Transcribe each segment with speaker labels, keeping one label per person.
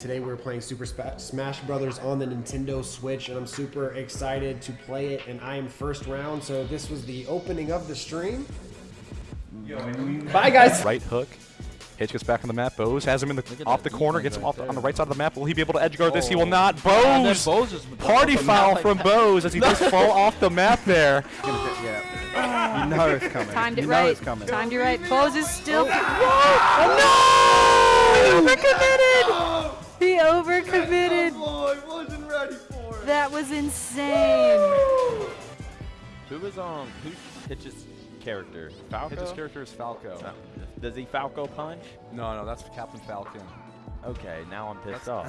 Speaker 1: Today we're playing Super Smash Brothers on the Nintendo Switch, and I'm super excited to play it. And I am first round, so this was the opening of the stream. Bye, guys.
Speaker 2: Right hook. Hitch gets back on the map. Bose has him in the off the corner, gets him off the, on the right side of the map. Will he be able to edge guard this? He will oh. not. Bose!
Speaker 3: Bose is
Speaker 2: Party foul from Bose as he does fall off the map there.
Speaker 3: Yeah. You know it's coming.
Speaker 4: Timed it
Speaker 3: you
Speaker 4: right.
Speaker 3: it's coming.
Speaker 4: Timed it right. Bose is still.
Speaker 2: Oh, oh
Speaker 4: no! He overcommitted. He overcommitted.
Speaker 3: I wasn't ready for it.
Speaker 4: That was insane.
Speaker 5: Who was um who's Hitch's character? Falco.
Speaker 2: Hitch's character is Falco.
Speaker 5: Oh, Does he Falco punch?
Speaker 2: No, no, that's Captain Falcon.
Speaker 5: Okay, now I'm pissed off.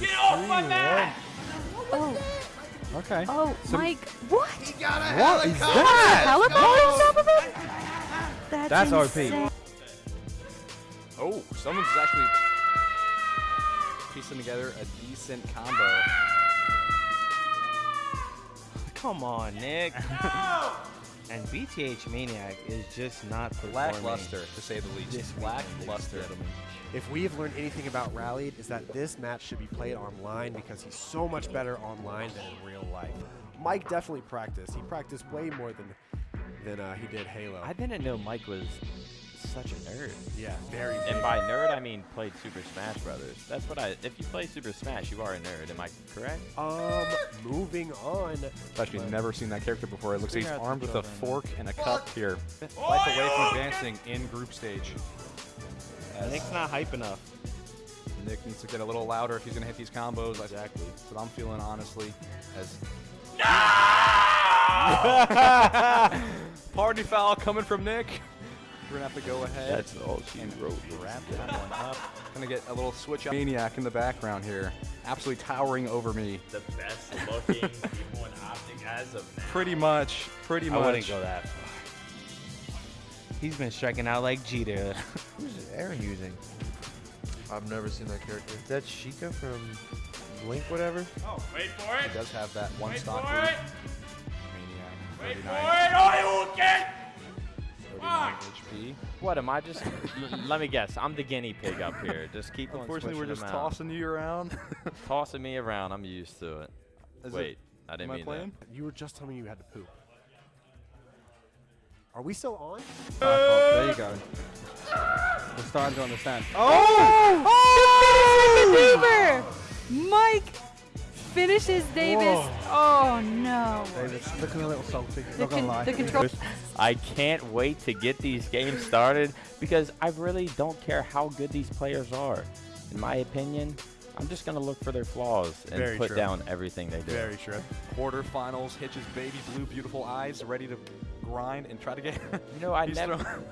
Speaker 4: Get off my Oh,
Speaker 3: Okay.
Speaker 4: oh, Mike. What?
Speaker 3: he What is that?
Speaker 4: Helicopter on top of it? That's,
Speaker 3: That's OP.
Speaker 4: insane.
Speaker 2: Oh, someone's actually piecing together a decent combo.
Speaker 6: Come on, Nick. and BTH Maniac is just not performing.
Speaker 2: Lackluster, to say the least.
Speaker 6: This
Speaker 2: lackluster.
Speaker 1: If we have learned anything about Rallied, is that this match should be played online because he's so much better online than in real life. Mike definitely practiced. He practiced way more than than uh, he did Halo.
Speaker 5: I didn't know Mike was such a nerd.
Speaker 1: yeah, very.
Speaker 5: And
Speaker 1: big.
Speaker 5: by nerd, I mean played Super Smash Brothers. That's what I. If you play Super Smash, you are a nerd. Am I correct?
Speaker 1: Um, moving on.
Speaker 2: I've actually never seen that character before. It looks like he's armed with a fork and a cup here. Life away from advancing in group stage. As
Speaker 6: Nick's not hype enough.
Speaker 2: Nick needs to get a little louder if he's gonna hit these combos. Exactly. That's what I'm feeling honestly. As Party foul coming from Nick. We're gonna have to go ahead.
Speaker 5: That's all she
Speaker 2: and
Speaker 5: wrote.
Speaker 2: Wrap that one up. Gonna get a little switch up. Maniac in the background here. Absolutely towering over me.
Speaker 5: The best looking people in Optic as of now.
Speaker 2: Pretty much. Pretty much.
Speaker 6: I
Speaker 2: much.
Speaker 6: wouldn't go that far. He's been striking out like Jeter. Who's Aaron using?
Speaker 3: I've never seen that character.
Speaker 6: Is that Sheikah from Blink, whatever?
Speaker 5: Oh, wait for it.
Speaker 2: He does have that one stock
Speaker 5: for
Speaker 2: move.
Speaker 5: it.
Speaker 2: Maniac.
Speaker 5: Wait
Speaker 2: 39,
Speaker 5: for it, or you will get.
Speaker 2: 39 HP.
Speaker 5: What am I just? l- let me guess. I'm the guinea pig up here. Just keep on
Speaker 2: Unfortunately, we're just
Speaker 5: out.
Speaker 2: tossing you around.
Speaker 5: tossing me around. I'm used to it.
Speaker 2: Is it-
Speaker 5: Wait, I didn't
Speaker 2: Am I
Speaker 5: mean
Speaker 2: playing?
Speaker 1: You were just telling me you had to poop. Are we still on?
Speaker 3: there you go. We're starting to understand.
Speaker 4: Oh! Oh! Maneuver! Mike finishes Davis. Oh no.
Speaker 3: David's looking a little salty.
Speaker 4: The,
Speaker 3: Not gonna lie.
Speaker 4: the control.
Speaker 5: I can't wait to get these games started because I really don't care how good these players are. In my opinion, I'm just gonna look for their flaws and
Speaker 1: Very
Speaker 5: put
Speaker 1: true.
Speaker 5: down everything they do.
Speaker 1: Very true.
Speaker 2: Quarterfinals, Hitch's baby blue, beautiful eyes, ready to grind and try to get.
Speaker 5: You know, I never.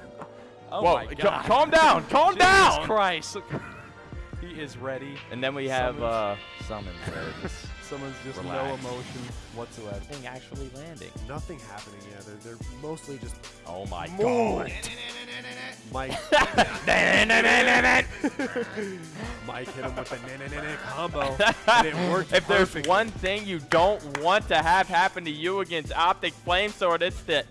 Speaker 2: oh
Speaker 5: Whoa!
Speaker 2: my God!
Speaker 5: calm down! Calm
Speaker 2: Jesus
Speaker 5: down!
Speaker 2: Christ! he is ready.
Speaker 5: And then we have
Speaker 2: Summons.
Speaker 5: uh, summons. Where just
Speaker 2: Someone's just no emotion whatsoever.
Speaker 5: thing actually landing.
Speaker 1: Nothing happening. Yeah, they're, they're mostly just
Speaker 5: Oh my
Speaker 1: More.
Speaker 5: god!
Speaker 1: Mike. Mike hit him with the na na na na combo, and it worked
Speaker 5: If there's one thing you don't want to have happen to you against Optic Flame Sword, it's the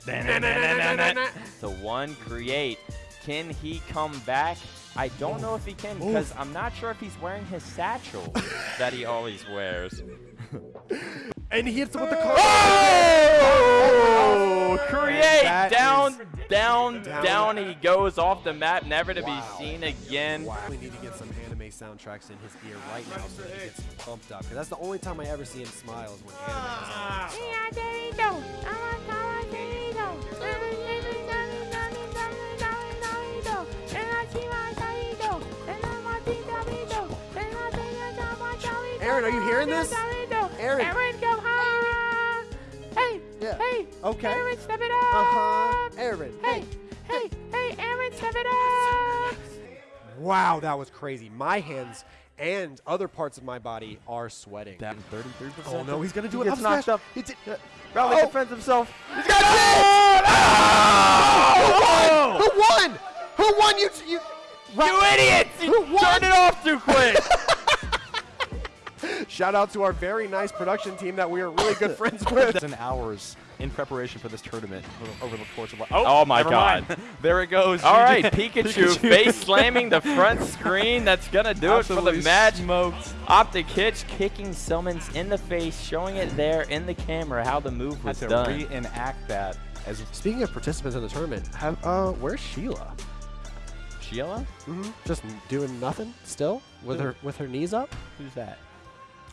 Speaker 5: the one create. Can he come back? I don't know if he can because I'm not sure if he's wearing his satchel that he always wears.
Speaker 1: and he hits him with the car.
Speaker 5: Oh! Create
Speaker 1: That
Speaker 5: down, down,
Speaker 1: Down.
Speaker 5: down. He goes off the map, never to
Speaker 1: Wow.
Speaker 5: be seen again.
Speaker 1: We need to get some anime soundtracks in his ear right now so that he gets pumped up. Because that's the only time I ever see him smile is when anime Aaron, are you hearing this? Aaron.
Speaker 4: Aaron, go high. Hey,
Speaker 1: Yeah.
Speaker 4: hey.
Speaker 1: Okay.
Speaker 4: Aaron, step it up.
Speaker 1: Uh-huh. Aaron.
Speaker 4: Hey, hey, hey, Aaron, step it up.
Speaker 1: Wow, that was crazy. My hands and other parts of my body are sweating.
Speaker 5: That 33%.
Speaker 1: oh no, he's gonna do
Speaker 5: He
Speaker 1: it.
Speaker 5: gets knocked up.
Speaker 1: He did-
Speaker 5: Raleigh
Speaker 1: Oh.
Speaker 5: defends himself.
Speaker 1: He's got it! Oh! Who won? Who won? You, you,
Speaker 5: You idiots! You
Speaker 1: Who won?
Speaker 5: turned it off too quick.
Speaker 1: Shout out to our very nice production team that we are really good friends with.
Speaker 2: and hours in preparation for this tournament over- over the course of. li-
Speaker 5: Oh my God.
Speaker 2: there it goes.
Speaker 5: All right, GG. Pikachu, face slamming the front screen. That's gonna do it for the match.
Speaker 2: Smoked.
Speaker 5: Optic Hitch kicking Summons in the face, showing it there in the camera how the move
Speaker 2: Had
Speaker 5: was
Speaker 2: to
Speaker 5: done.
Speaker 2: reenact that as
Speaker 1: Speaking of participants in the tournament, have uh, where's Sheila?
Speaker 5: Sheila?
Speaker 1: Mm-hmm. Just doing nothing still with her with her knees up.
Speaker 5: Who's that?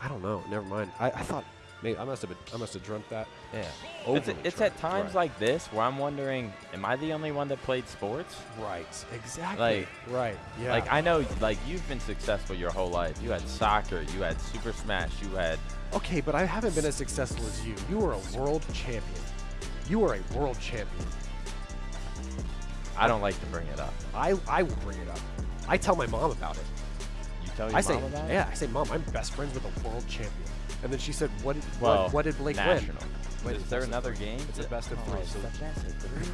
Speaker 1: I don't know. Never mind. I, I thought maybe I must have been, I must have dreamt that.
Speaker 5: Yeah. It's,
Speaker 1: Overly
Speaker 5: it's at times
Speaker 1: Right.
Speaker 5: like this where I'm wondering, am I the only one that played sports?
Speaker 1: Right. Exactly.
Speaker 5: Like-
Speaker 1: right. Yeah.
Speaker 5: Like I know, like you've been successful your whole life. You had soccer, you had Super Smash, you had.
Speaker 1: okay, but I haven't been as successful as you. You were a world champion. You are a world champion.
Speaker 5: I don't like to bring it up.
Speaker 1: I I will bring it up. I tell my mom about it.
Speaker 5: You tell your
Speaker 1: I say,
Speaker 5: mom about it?
Speaker 1: yeah, I say, mom, I'm best friends with a world champion. And then she said, what did,
Speaker 5: Well,
Speaker 1: what, what did Blake
Speaker 5: national.
Speaker 1: win?
Speaker 5: Is there another game?
Speaker 2: It's a best of
Speaker 5: Oh,
Speaker 2: three,
Speaker 5: it's
Speaker 2: so-
Speaker 5: the best of three?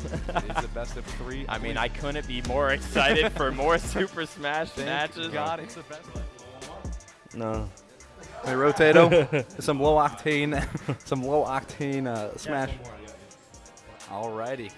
Speaker 2: it's the best of three.
Speaker 5: I mean, I couldn't be more excited for more Super Smash
Speaker 2: Thank
Speaker 5: matches.
Speaker 2: God, it's the best.
Speaker 6: No.
Speaker 2: Hey, Rotato, some low octane, some low octane uh, smash. Alrighty,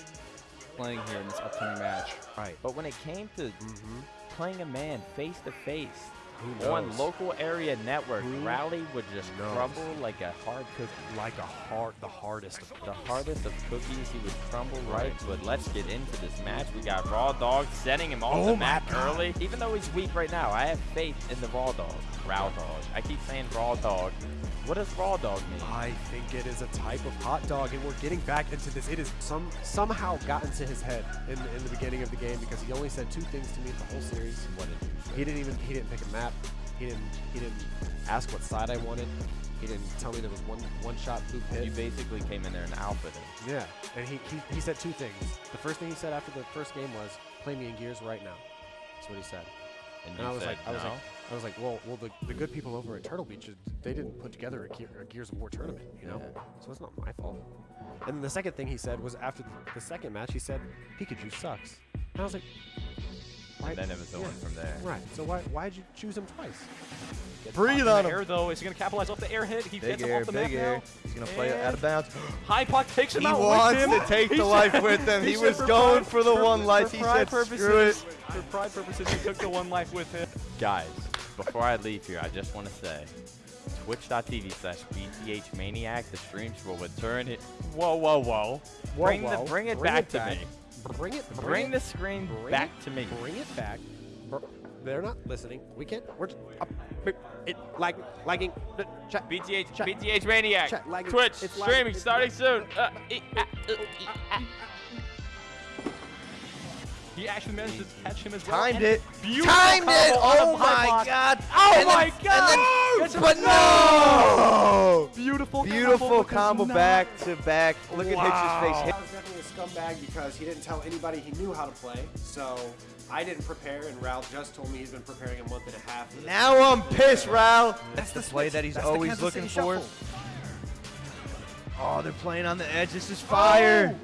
Speaker 2: playing here in this upcoming match.
Speaker 1: Right.
Speaker 5: But when it came to
Speaker 1: Mm-hmm.
Speaker 5: playing a man face to face
Speaker 1: Who
Speaker 5: on local area network,
Speaker 1: Who
Speaker 5: Rowley would just
Speaker 1: knows?
Speaker 5: crumble like a hard cookie.
Speaker 1: Like a hard, the hardest of
Speaker 5: The hardest of cookies, he would crumble right. But let's get into this match. We got Raw Dog setting him off
Speaker 1: Oh
Speaker 5: the map
Speaker 1: God.
Speaker 5: early. Even though he's weak right now, I have faith in the Raw Dog. Raw Dog. I keep saying Raw Dog. What does Raw Dog mean?
Speaker 1: I think it is a type of hot dog, and we're getting back into this. It is some somehow gotten to his head in, in the beginning of the game because he only said two things to me the whole series.
Speaker 5: What did you say?
Speaker 1: He didn't even he didn't pick a map. He didn't he didn't ask what side I wanted. He didn't tell me there was one one shot blue pit.
Speaker 5: You basically came in there and outfitted. him.
Speaker 1: Yeah, and he, he he said two things. The first thing he said after the first game was, "Play me in Gears right now." That's what he said.
Speaker 5: And
Speaker 1: And I was like, I was
Speaker 5: no?
Speaker 1: like, I was like, well, well, the, the good people over at Turtle Beach, they didn't put together a, Gear, a Gears of War tournament, you know.
Speaker 5: Yeah.
Speaker 1: So it's not my fault. And then the second thing he said was after the second match, he said, Pikachu sucks. And I was like, why?
Speaker 5: and then it was the
Speaker 1: yeah,
Speaker 5: one from there.
Speaker 1: Right. So why why'd you choose him twice?
Speaker 2: Breathe on him. Air though. Is he gonna capitalize off the air hit? He
Speaker 3: Big
Speaker 2: gets him
Speaker 3: air,
Speaker 2: off the
Speaker 3: big
Speaker 2: map
Speaker 3: air.
Speaker 2: now.
Speaker 3: He's gonna play it out of bounds.
Speaker 2: High Puck takes him
Speaker 3: He
Speaker 2: out
Speaker 3: wants
Speaker 2: with him.
Speaker 3: He wants to take the life with him. He
Speaker 2: said
Speaker 3: was
Speaker 2: for
Speaker 3: going for the one life. He said,
Speaker 2: purposes,
Speaker 3: "Screw it."
Speaker 2: For pride purposes, he took the one life with him.
Speaker 5: Guys, before I leave here, I just want to say, twitch.tv slash BTH Maniac, the streams will return it. Whoa, whoa, whoa.
Speaker 1: Whoa,
Speaker 5: bring,
Speaker 1: whoa.
Speaker 5: The, bring it
Speaker 1: Bring
Speaker 5: back
Speaker 1: it
Speaker 5: to
Speaker 1: back.
Speaker 5: me.
Speaker 1: Bring it. Bring,
Speaker 5: Bring
Speaker 1: it,
Speaker 5: the screen
Speaker 1: bring
Speaker 5: back
Speaker 1: it-
Speaker 5: to me.
Speaker 1: Bring it back. Br- They're not listening. We can't. We're just, uh, up, it lag, lagging. uh, Chat.
Speaker 5: BTH,
Speaker 1: Chat.
Speaker 5: BTH Maniac.
Speaker 1: Chat, lagging.
Speaker 5: Twitch,
Speaker 1: It's
Speaker 5: streaming,
Speaker 1: It's
Speaker 5: starting soon. Uh, e- uh, e-. Uh, uh, oh,
Speaker 2: he actually managed to catch him as well.
Speaker 3: Timed it. Timed it. Oh my
Speaker 2: block.
Speaker 3: God.
Speaker 2: Oh
Speaker 3: And
Speaker 2: my
Speaker 3: then-
Speaker 2: God.
Speaker 3: and then- but
Speaker 2: a
Speaker 3: no.
Speaker 2: Beautiful,
Speaker 3: Beautiful
Speaker 2: combo,
Speaker 3: combo back to back. Look at Hitch's face.
Speaker 1: Scumbag because he didn't tell anybody he knew how to play. So I didn't prepare, and Ralph just told me he's been preparing a month and a half.
Speaker 3: Now I'm pissed, Ralph.
Speaker 1: That's
Speaker 3: the play that he's
Speaker 1: That's
Speaker 3: always looking
Speaker 1: City
Speaker 3: for.
Speaker 1: shuffle.
Speaker 3: Oh, they're playing on the edge. This is fire.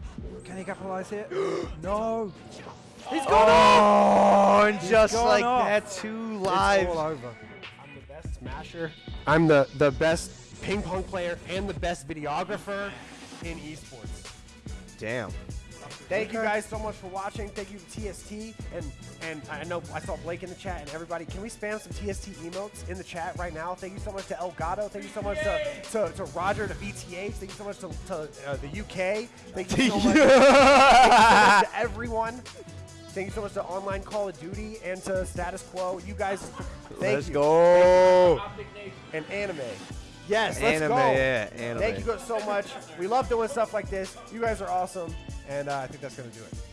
Speaker 7: Can he capitalize here? no.
Speaker 3: He's going oh, and just
Speaker 7: gone
Speaker 3: like
Speaker 7: off.
Speaker 3: that, two
Speaker 7: It's
Speaker 3: lives.
Speaker 7: all over.
Speaker 1: I'm the best smasher. I'm the, the best ping pong player and the best videographer in esports.
Speaker 3: Damn.
Speaker 1: Thank you guys so much for watching. Thank you to TST and and I know I saw Blake in the chat and everybody. Can we spam some TST emotes in the chat right now? Thank you so much to Elgato. Thank you so much to, to, to Roger to BTH. Thank you so much to, to uh, the UK. Thank you so much, thank you so much to everyone. Thank you so much to Online Call of Duty and to Status Quo. You guys, thank
Speaker 3: Let's
Speaker 1: you.
Speaker 3: go.
Speaker 1: And anime. Yes, let's
Speaker 3: Anime,
Speaker 1: go.
Speaker 3: yeah, anime.
Speaker 1: Thank you so much. We love doing stuff like this. You guys are awesome, and uh, I think that's gonna do it.